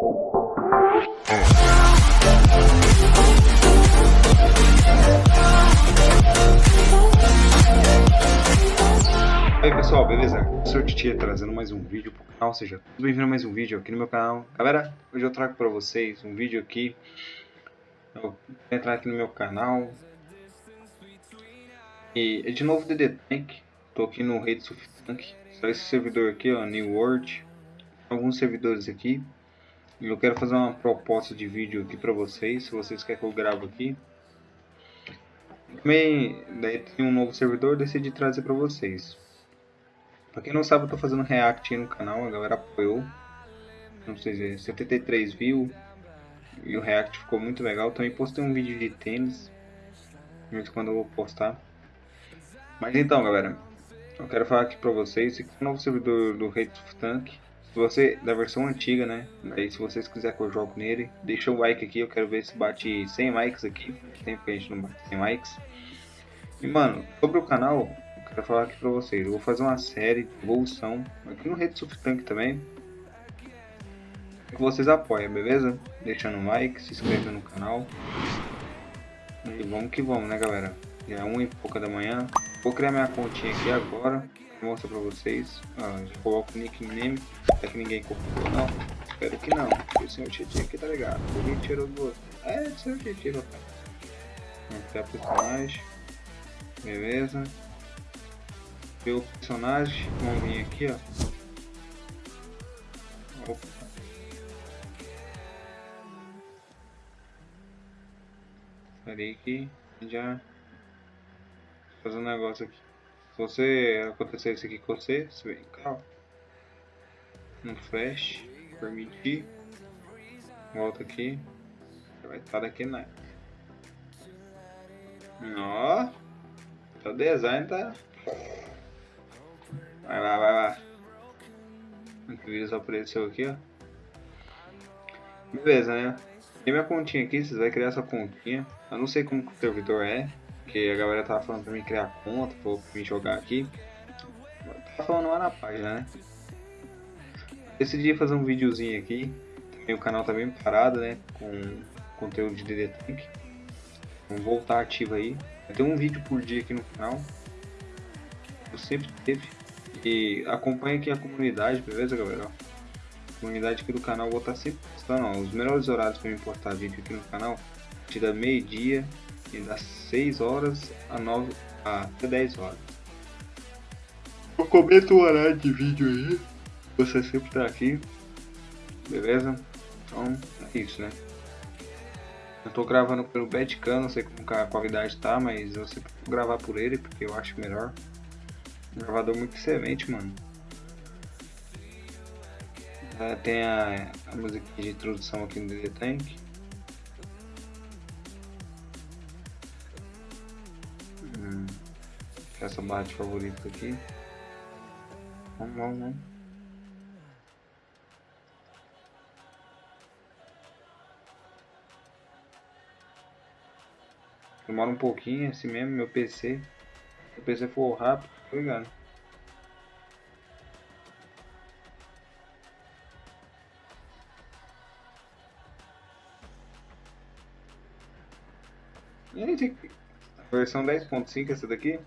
Oi pessoal, beleza? Sou o Titia trazendo mais um vídeo pro canal, seja bem-vindo a mais um vídeo aqui no meu canal. Galera, hoje eu trago pra vocês um vídeo aqui. Eu vou entrar aqui no meu canal. E é de novo DD Tank. Tô aqui no Rede of Tank. Só esse servidor aqui, ó, New World. Alguns servidores aqui. Eu quero fazer uma proposta de vídeo aqui pra vocês, se vocês querem que eu grave aqui. Também, daí tem um novo servidor, decidi trazer pra vocês. Pra quem não sabe, eu tô fazendo react no canal, a galera apoiou. Não sei se 73 views. E o react ficou muito legal. Também postei um vídeo de tênis. De quando eu vou postar. Mas então, galera. Eu quero falar aqui pra vocês. Esse aqui é o novo servidor do Hate of Tank. Se você, da versão antiga, né? Aí se vocês quiserem que eu jogo nele, deixa o like aqui. Eu quero ver se bate 100 likes aqui. Tem tempo que a gente não bate 100 likes. E mano, sobre o canal, quero falar aqui pra vocês. Eu vou fazer uma série de evolução aqui no Rede Tank também. Que vocês apoiem, beleza? Deixando um like, se inscrevendo no canal. E vamos que vamos, né galera? Já é uma e pouca da manhã. Vou criar minha continha aqui agora. Mostrar pra vocês. Ah, coloco o nickname. Até que ninguém copiou, não. Espero que não. Porque o senhor Tietchan aqui tá ligado. Alguém tirou do outro. É, o senhor Tietchan, rapaz. Vamos criar personagem. Beleza ver personagem, vamos vir aqui, ó. Opa. Peraí que já fazer um negócio aqui. Se você acontecer isso aqui com você, você vem cá, ó. No flash, permitir, volta aqui, vai estar daqui na. Ó, o design tá Vai lá, vai lá. O vírus apareceu aqui, ó. Beleza, né? Tem minha continha aqui, vocês vão criar essa continha. Eu não sei como o servidor é, porque a galera tava falando pra mim criar conta, pra mim jogar aqui. Tava falando lá na página, né? Decidi fazer um videozinho aqui. Também o canal tá bem parado, né? Com conteúdo de DD Tank. Vamos voltar ativo aí. Tem um vídeo por dia aqui no canal. Eu sempre teve. E acompanhe aqui a comunidade, beleza, galera? A comunidade aqui do canal vou estar sempre postando ó, os melhores horários para me postar vídeo aqui no canal. Te dá meio-dia e das 6 horas a 9 a até 10 horas. Eu comento o horário de vídeo aí. Você sempre tá aqui. Beleza? Então é isso, né? Eu tô gravando pelo Badcam, não sei como a qualidade tá, mas eu sempre vou gravar por ele porque eu acho melhor. Um gravador muito excelente, mano. Uh, tem a, a música de introdução aqui no DD Tank. Essa barra de favorito aqui. Vamos, vamos, vamos. Demora um pouquinho, assim mesmo, meu PC. Se o PC for rápido, tá ligado? E aí, a versão 10.5 essa daqui?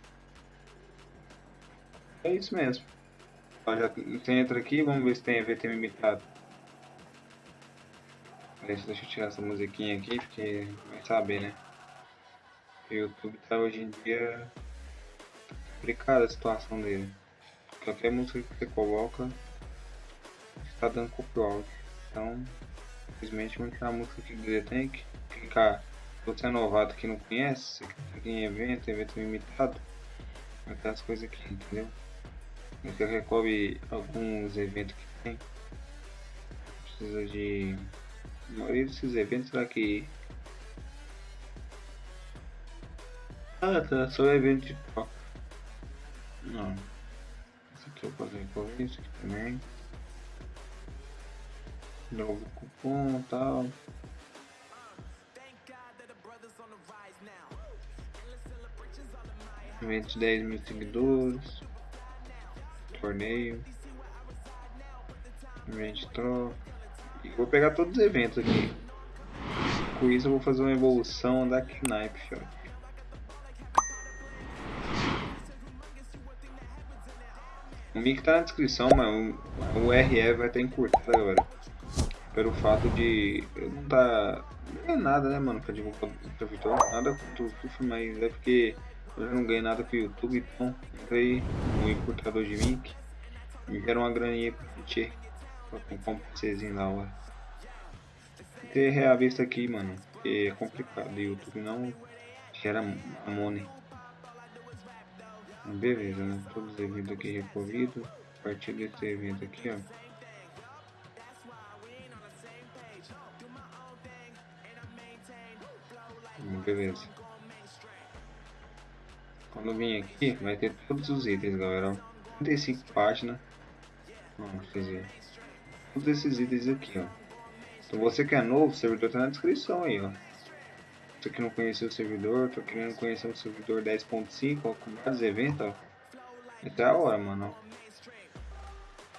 É isso mesmo. Ó, já, você entra aqui, vamos ver se tem VT limitado. Deixa, deixa eu tirar essa musiquinha aqui, porque vai saber, né? O YouTube tá hoje em dia complicada a situação dele. Qualquer música que você coloca está dando copyright. Então, infelizmente, vamos tirar a música aqui do The Tank. Clicar, se você é novato que não conhece, clica em evento, evento limitado, as coisas aqui, entendeu? Você recolhe alguns eventos que tem. Precisa de. A maioria desses eventos que. Ah tá, só evento de não. Esse aqui eu posso recorrer, esse aqui também. Novo cupom tal. Evento 10 mil seguidores. Torneio. Evento troca. E vou pegar todos os eventos aqui. Com isso eu vou fazer uma evolução da Knife, filho. O link tá na descrição, mas o, o vai estar encurtado agora. Pelo fato de eu não tá. Não é nada, né, mano, pra divulgar o Vitor. Nada com o YouTube, mas é porque eu não ganhei nada com o YouTube, então entrei no encurtador de link. Me deram uma graninha pra gente pra comprar um PCzinho da hora. Ter reavista aqui, mano, é complicado. YouTube não gera money. Beleza, né? Todos os eventos aqui recorridos. A partir desse evento aqui, ó. Beleza. Quando vim aqui, vai ter todos os itens, galera. 35 páginas. Vamos fazer. Todos esses itens aqui, ó. Então você que é novo, o servidor tá na descrição aí, ó. Você que não conheceu o servidor, tô querendo conhecer o servidor 10.5, com vários eventos, ó. Até a hora, mano, ó.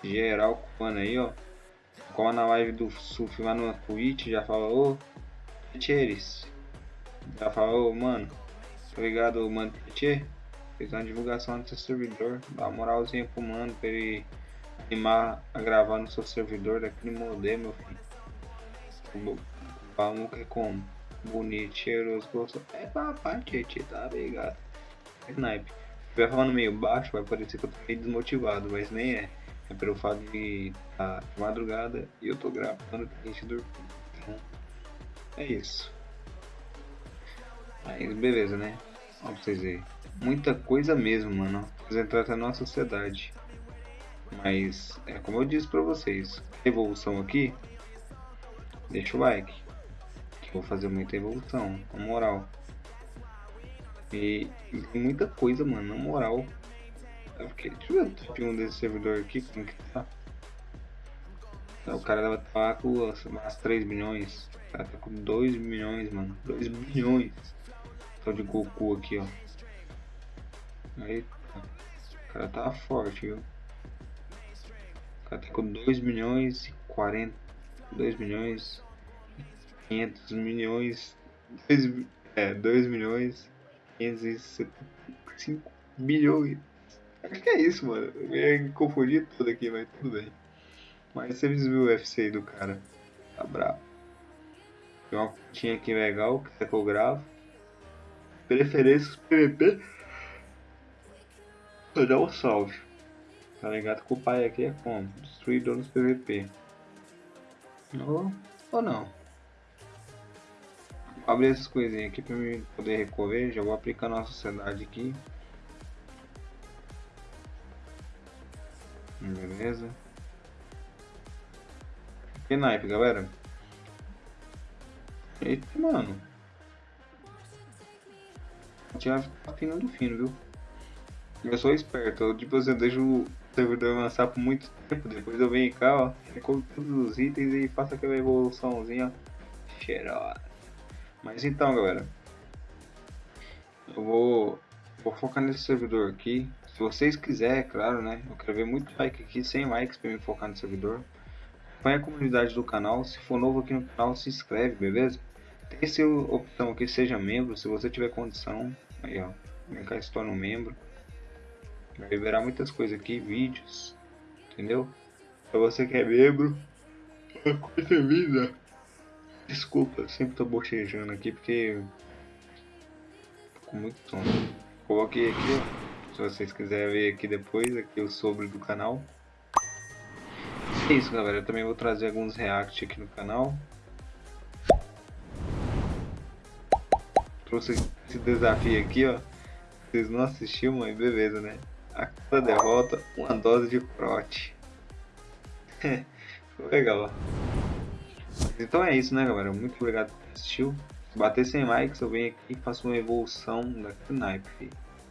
Geral cubano aí, ó. Como na live do Surf lá no Twitch, já falou, ô. Já falou, mano, tá ligado, mano, Tietê? Fez uma divulgação no seu servidor, dá uma moralzinha pro mano pra ele animar a gravar no seu servidor daquele modelo, meu filho. O que é como? bonito, cheiroso, gostoso. É papai, tchê, tá ligado? É snipe. Se estiver falando meio baixo, vai parecer que eu tô meio desmotivado, mas nem é. É pelo fato de tá de madrugada e eu tô gravando pra gente dormir. Então, é isso. Aí, beleza, né? Ó, pra vocês verem. Muita coisa mesmo, mano. Entrar até na sociedade. Mas, é como eu disse pra vocês, evolução aqui, deixa o like. Vou fazer muita evolução, na moral. E, muita coisa, mano, na moral. Eu fiquei, deixa eu ver 1 desse servidor aqui, como que tá. O cara estar com umas 3 milhões. O cara tá com 2 milhões, mano. 2 milhões. Só de Goku aqui, ó. Aí, o cara tá forte, viu? O cara tá com 2 milhões e 40. 2 milhões 500 milhões. 2, é, 2 milhões. 575 bilhões. Acho que é isso, mano. Eu ia confundir tudo aqui, mas tudo bem. Mas você viu o UFC do cara. Tá bravo. Tem uma continha aqui legal que é que eu gravo. Preferências PVP. Vou dar um salve. Tá ligado que o pai aqui é como? Destruidor nos PVP. Ou, ou não abrir essas coisinhas aqui para mim poder recorrer. Já vou aplicar na sociedade aqui. Beleza. Que naipe, galera. Eita, mano. Tinha afinando fino, viu? Eu sou esperto. Eu, tipo, eu deixo o servidor avançar por muito tempo. Depois eu venho cá, ó. Recolho todos os itens e faço aquela evoluçãozinha cheirosa. Mas então, galera, eu vou, vou focar nesse servidor aqui. Se vocês quiserem, é claro, né? Eu quero ver muito like aqui, 100 likes para me focar no servidor. Acompanhe a comunidade do canal. Se for novo aqui no canal, se inscreve, beleza? Tem essa opção aqui, seja membro, se você tiver condição. Aí, ó, e se torna um membro. Vai liberar muitas coisas aqui, vídeos, entendeu? Pra você que é membro, coisa vida. Desculpa, eu sempre tô bochejando aqui porque com muito sono. Coloquei aqui, ó, se vocês quiserem ver aqui depois, aqui o sobre do canal. É isso, galera. Eu também vou trazer alguns react aqui no canal. Trouxe esse desafio aqui, ó. Vocês não assistiram, mas beleza, né? A cada derrota, uma dose de crote. Legal, ó. Então é isso, né, galera? Muito obrigado por assistir. Se bater 100 likes, eu venho aqui e faço uma evolução da Knife.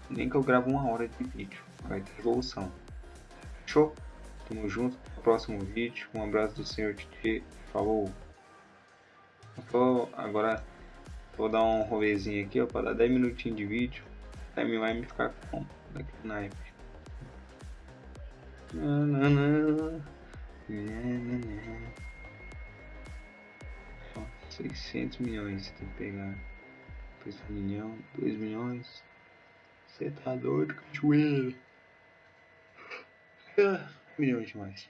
Nem que eu gravo uma hora de vídeo, vai ter evolução. Fechou? Tamo junto no próximo vídeo. Um abraço do Senhor Titi. Falou! Tô, agora vou dar um rolezinho aqui, ó, para dar 10 minutinhos de vídeo. Time vai me ficar com da Knife. Na, na, na. Na, na, na. 600 milhões tem que pegar. Depois um milhão, 2 milhões. Você tá doido, cachoeira. Ah, milhões demais.